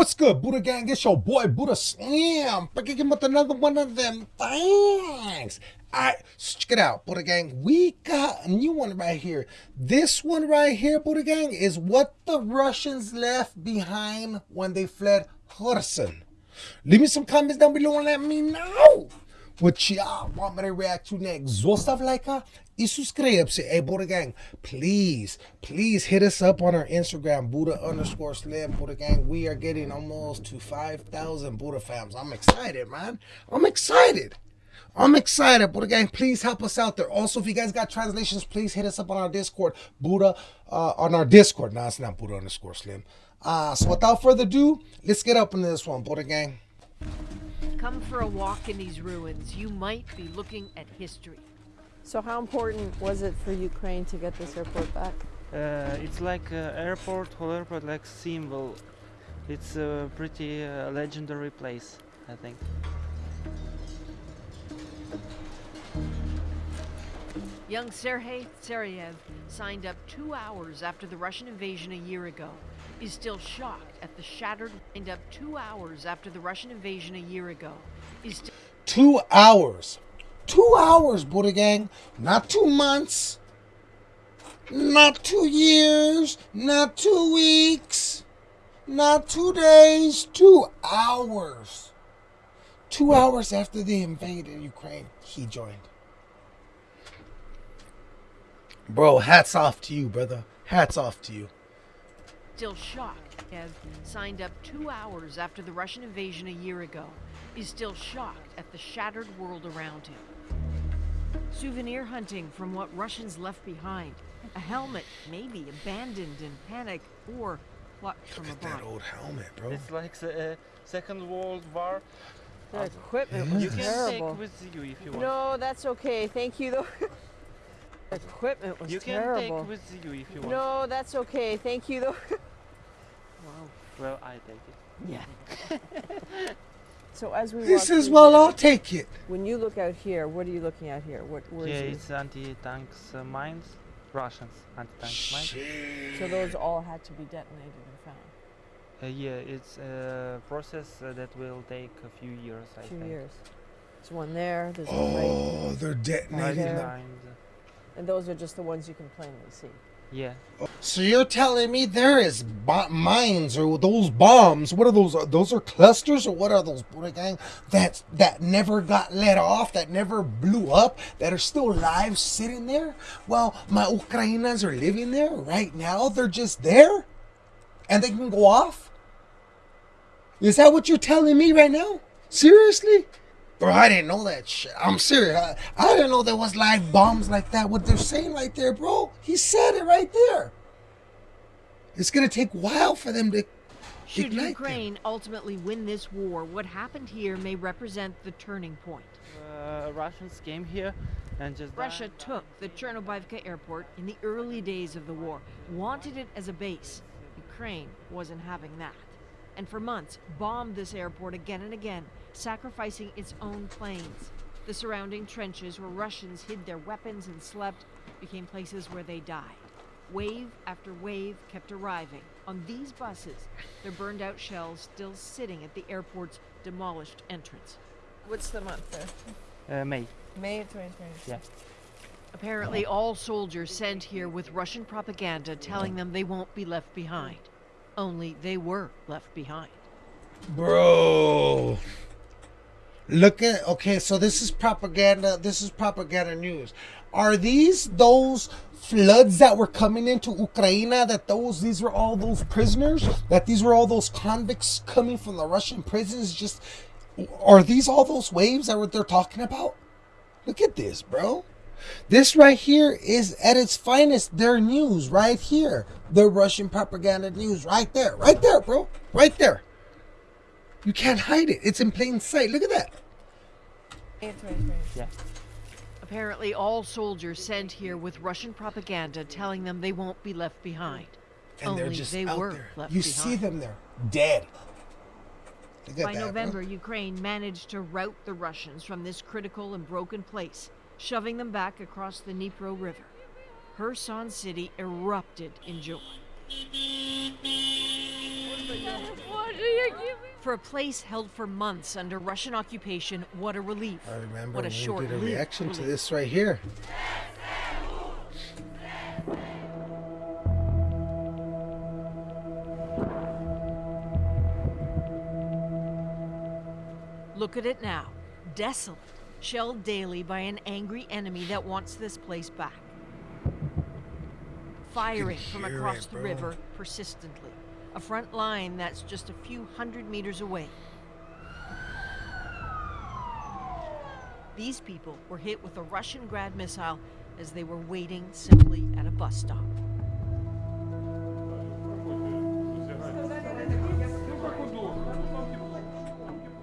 What's good, Buddha Gang? It's your boy Buddha. Back again with another one of them things. Alright, check it out, Buddha Gang. We got a new one right here. This one right here, Buddha Gang, is what the Russians left behind when they fled Kherson. Leave me some comments down below and let me know what y'all want me to react to next. Zostav like и subscribe-se. Hey, Buddha Gang, please, please hit us up on our Instagram, Buddha underscore Slim, Buddha Gang. We are getting almost to 5,000 Buddha fams. I'm excited, man. I'm excited. I'm excited, Buddha Gang. Please help us out there. Also, if you guys got translations, please hit us up on our Discord, Buddha, uh, on our Discord. No, it's not Buddha underscore Slim. Uh, so without further ado, let's get up into this one, Buddha Gang. Come for a walk in these ruins. You might be looking at history. So how important was it for Ukraine to get this airport back? Uh, it's like uh, airport, whole airport like symbol. It's a pretty uh, legendary place, I think. Young Sergei Tsarev signed up two hours after the Russian invasion a year ago. Is still shocked at the shattered signed up two hours after the Russian invasion a year ago. Is two hours. Two hours, Buddha Gang. Not two months. Not two years. Not two weeks. Not two days. Two hours. Two hours after they invaded Ukraine, he joined. Bro, hats off to you, brother. Hats off to you. Still shocked, Ev signed up two hours after the Russian invasion a year ago, is still shocked at the shattered world around him. Souvenir hunting from what Russians left behind. A helmet, maybe abandoned in panic, or plucked from a at that old helmet, bro. It's like the uh, Second World War. The Uh, equipment Yeah. was You can terrible. take with you if you want. No, that's okay. Thank you though. the equipment was you can take with you if you want. No, that's okay. Thank you though. wow. Well, I take it. Yeah. so as we He walk says, well, here, I'll take it. when you look out here, what are you looking at here? What where yeah, is it's anti-tanks uh, mines. Russians anti-tanks mines. So those all had to be detonated and found. Uh, yeah, it's a process uh, that will take a few years, I Two think. years. There's one there. There's one right, Oh, they're detonating there. them. and those are just the ones you can plainly see. Yeah. So you're telling me there is mines or those bombs? What are those? Those are clusters or what are those, gang? That that never got let off, that never blew up, that are still live sitting there. Well, my Ukrainians are living there right now. They're just there, and they can go off. Is that what you're telling me right now? Seriously? Bro, I didn't know that shit. I'm serious. I, I didn't know there was live bombs like that. What they're saying right there, bro. He said it right there. It's gonna take a while for them to Should ignite them. Ukraine ultimately win this war, what happened here may represent the turning point. Uh, Russians came here and just. Russia died. took the Chornobaivka airport in the early days of the war, wanted it as a base. Ukraine wasn't having that. And for months, bombed this airport again and again, sacrificing its own planes. The surrounding trenches where Russians hid their weapons and slept became places where they died. Wave after wave kept arriving. On these buses, their burned out shells still sitting at the airport's demolished entrance. What's the month there? Uh, May. May of 2020. Yeah. Apparently, all soldiers sent here with Russian propaganda telling them they won't be left behind. Only they were left behind. Bro. Look at okay, so this is propaganda. This is propaganda news. Are these those floods that were coming into Ukraine? That those these were all those prisoners? That these were all those convicts coming from the Russian prisons? Just are these all those waves that what they're talking about? Look at this, bro. This right here is at its finest their news right here. The Russian propaganda news right there. Right there, bro. Right there. You can't hide it. It's in plain sight. Look at that. May of 2020. Yeah. Apparently, all soldiers sent here with Russian propaganda telling them they won't be left behind. And Only they're just they out were there. left You behind. see them there, dead. Look at By that, bro. November, Ukraine managed to rout the Russians from this critical and broken place, shoving them back across the Dnipro River. Kherson City erupted in joy. For a place held for months under Russian occupation, what a relief. I remember what a short did a reaction relief. to this right here. Look at it now, desolate, shelled daily by an angry enemy that wants this place back. Firing from across it, the river persistently a front line that's just a few hundred meters away. These people were hit with a Russian Grad missile as they were waiting simply at a bus stop.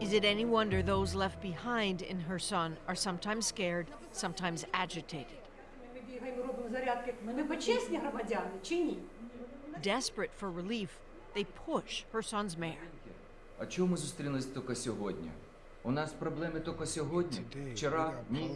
Is it any wonder those left behind in Kherson are sometimes scared, sometimes agitated? Desperate for relief, they push Kherson's mayor. А чому зустрілись тільки сьогодні? У нас проблеми тільки сьогодні. Вчора ні.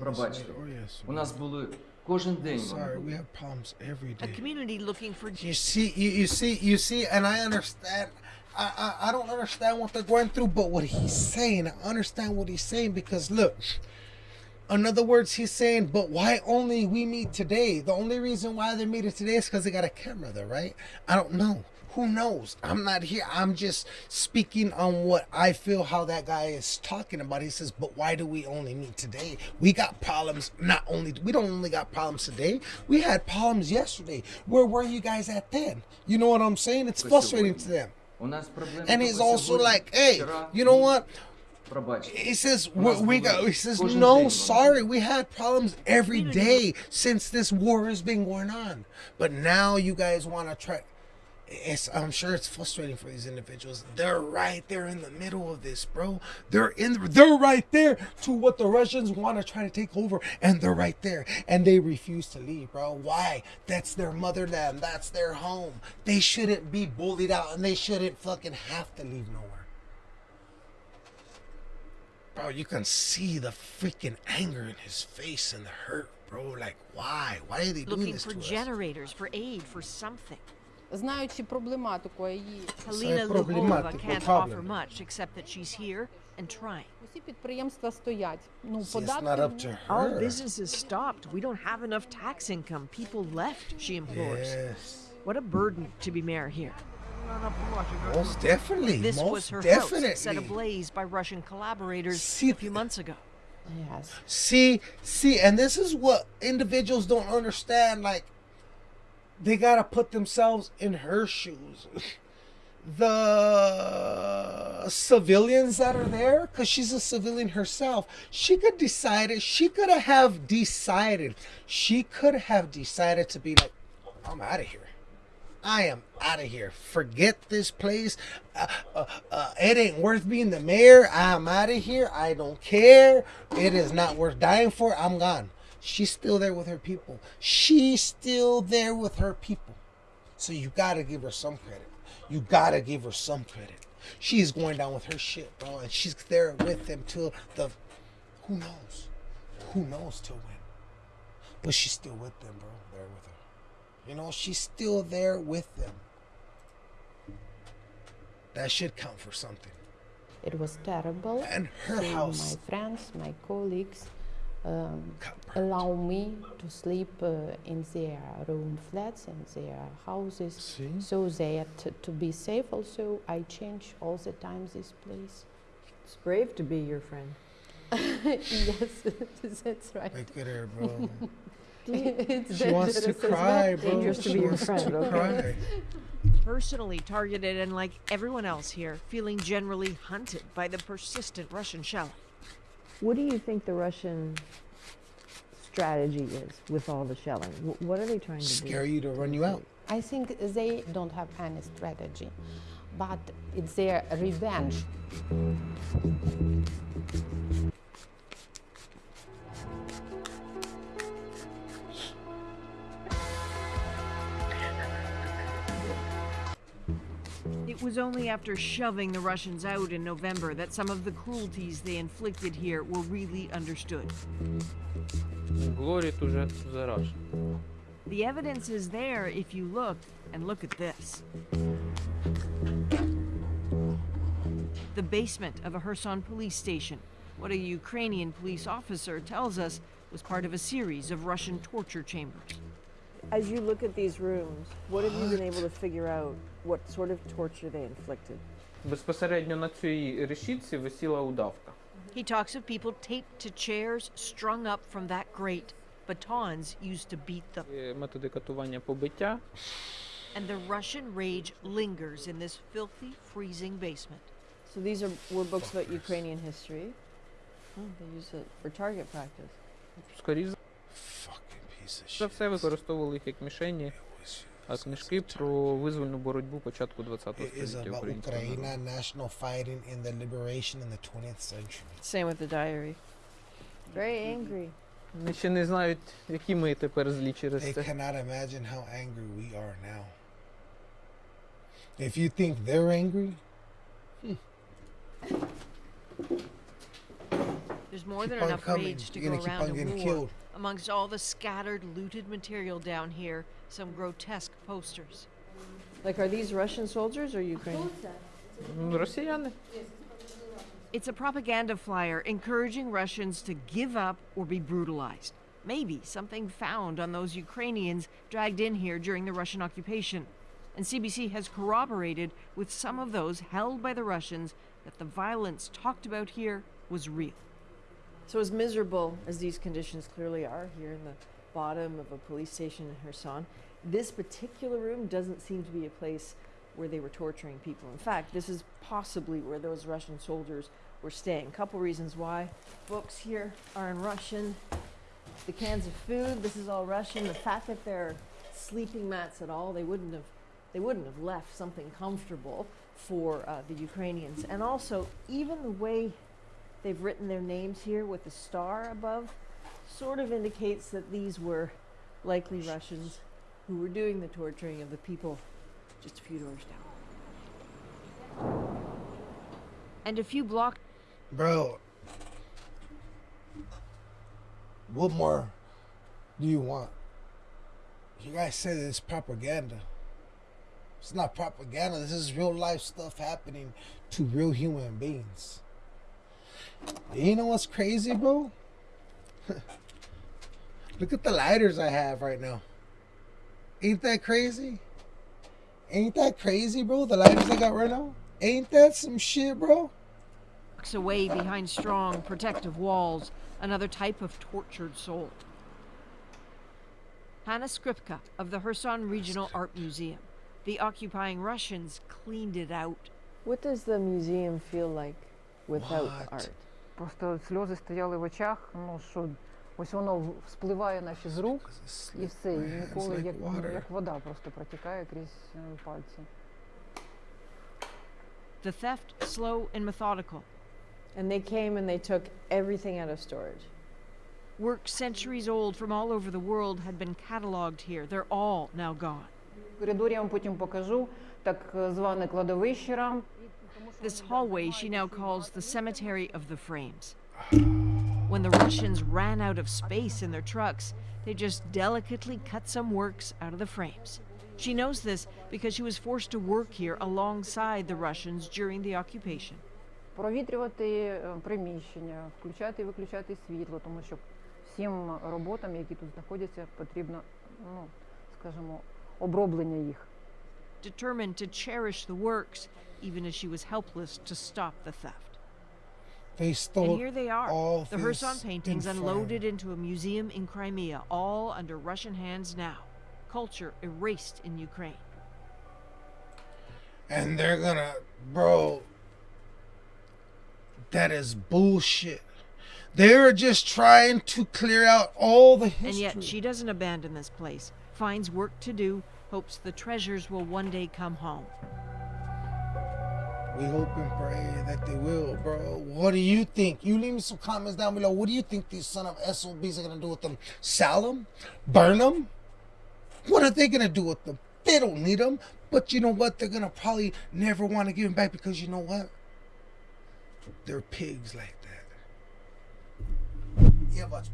Пробачте. Oh, У нас були кожен день. Sorry, we have problems every day. A community looking for You see, you, you see, you see, and I understand. I, I, I don't understand what they're going through, but what he's saying, I understand what he's saying because look, in other words, he's saying, but why only we meet today? The only reason why they're meeting today is because they got a camera there, right? I don't know. Who knows? I'm not here. I'm just speaking on what I feel how that guy is talking about. He says, but why do we only meet today? We got problems. Not only, we don't only got problems today. We had problems yesterday. Where were you guys at then? You know what I'm saying? It's frustrating to them. And he's also like, hey, you know what? He says we go. He says no, sorry, we had problems every day since this war has been going on, but now you guys want to try. It's, I'm sure it's frustrating for these individuals. They're right there in the middle of this, bro. They're in. The, they're right there to what the Russians want to try to take over, and they're right there, and they refuse to leave, bro. Why? That's their motherland. That's their home. They shouldn't be bullied out, and they shouldn't fucking have to leave nowhere bro, you can see the freaking anger in his face and the hurt, bro. Like, why? Why are they Looking doing this for to generators, us? for aid, for something. Знаючи проблематику її Halyna Luhova can't offer much except that she's here and trying. Our business is stopped. We don't have enough tax income. People left, she implores. Yes. What a burden to be mayor here. Most definitely. This most was her definitely. house, set ablaze by Russian collaborators See, a few months ago. Yes. See, see, and this is what individuals don't understand. Like, they gotta put themselves in her shoes. The civilians that are there, because she's a civilian herself, she could decide it. She could have decided. She could have decided to be like, I'm out of here. I am out of here. Forget this place. Uh, uh, uh, it ain't worth being the mayor. I'm out of here. I don't care. It is not worth dying for. I'm gone. She's still there with her people. She's still there with her people. So you gotta give her some credit. You gotta give her some credit. She's going down with her shit, bro, and she's there with them till the. Who knows? Who knows till when? But she's still with them, bro. There with her. You know, she's still there with them. That should count for something. It was terrible. And her So house. My friends, my colleagues, um, allow me to sleep uh, in their own flats, in their houses. See? So that to be safe, also I change all the time this place. It's brave to be your friend. yes, that's right. Look at her, bro. it's She wants to dangerous cry, bro. Dangerous to She be your wants friend, to okay? cry. Personally targeted and like everyone else here, feeling generally hunted by the persistent Russian shelling. What do you think the Russian strategy is with all the shelling? What are they trying to Scare do? you to run you out. I think they don't have any strategy, but it's their revenge. It was only after shoving the Russians out in November that some of the cruelties they inflicted here were really understood. Glory to the. The evidence is there if you look, and look at this. the basement of a Kherson police station. What a Ukrainian police officer tells us was part of a series of Russian torture chambers. As you look at these rooms, what have you been able to figure out? What sort of torture they inflicted? Безпосередньо на цій решітці висіла удавка. He talks of people taped to chairs strung up from that grate, batons used to beat them. Е, Методи катування побиття. And the Russian rage lingers in this filthy, freezing basement. So these are were books about Ukrainian history. Oh, they use it for target practice. Скоріше Fucking piece of за shit. все використовували їх як мішені, It was- а книжки про визвольну боротьбу початку ХХ It is століття about українського народу. Ukraine, national fighting in the liberation in the 20th century. Same with the diary. Very angry. Вони ще не знають, які ми тепер злі через They це. cannot imagine how angry we are now. If you think they're angry, There's more keep than on enough coming. rage to You're go gonna keep around on a getting war. Amongst all the scattered, looted material down here, some grotesque posters. Like, are these Russian soldiers or Ukrainian? Mm, it's a propaganda flyer encouraging Russians to give up or be brutalized. Maybe something found on those Ukrainians dragged in here during the Russian occupation. And CBC has corroborated with some of those held by the Russians that the violence talked about here was real. So, as miserable as these conditions clearly are here in the bottom of a police station in Kherson, this particular room doesn't seem to be a place where they were torturing people. In fact, this is possibly where those Russian soldiers were staying. A couple reasons why. Books here are in Russian. The cans of food, this is all Russian. The fact that there are sleeping mats at all, they wouldn't have they wouldn't have left something comfortable for uh, the Ukrainians. And also, even the way they've written their names here with the star above sort of indicates that these were likely Russians who were doing the torturing of the people just a few doors down. And a few blocks bro. What more do you want? You guys say that it's propaganda. It's not propaganda. This is real life stuff happening to real human beings. You know what's crazy, bro? Look at the lighters I have right now. Ain't that crazy? Ain't that crazy, bro? The lighters I got right now? Ain't that some shit, bro? away behind strong, protective walls, another type of tortured soul. Hanna Skripka of the Kherson Regional Art Museum. The occupying Russians cleaned it out. What does the museum feel like without What? art? Просто сльози стояли в очах, ну що ось воно в- спливає наче з рук, і все, і It's ніколи like як, ну, water. як вода просто протікає крізь е, пальці. The theft slow and methodical. And they came and they took everything out of storage. Work centuries old from all over the world had been cataloged here. They're all now gone. В коридорі я вам потім покажу так е, зване кладовище рам. This hallway she now calls the cemetery of the frames. When the Russians ran out of space in their trucks, they just delicately cut some works out of the frames. She knows this because she was forced to work here alongside the Russians during the occupation. провітрювати е, приміщення, включати і виключати світло, тому що всім роботам, які тут знаходяться, потрібно, ну скажімо, оброблення їх. Determined to cherish the works, even as she was helpless to stop the theft. They stole And here they are, all the Kherson paintings in unloaded into a museum in Crimea, all under Russian hands now. Culture erased in Ukraine. and they're gonna, bro. That is bullshit. They're just trying to clear out all the history. And yet she doesn't abandon this place, finds work to do, hopes the treasures will one day come home. We hope and pray that they will, bro. What do you think? You leave me some comments down below. What do you think these son of SOBs are gonna do with them? Sell them? Burn them? What are they gonna do with them? They don't need them. But you know what? They're gonna probably never want to give them back because you know what? They're pigs like that. Yeah, but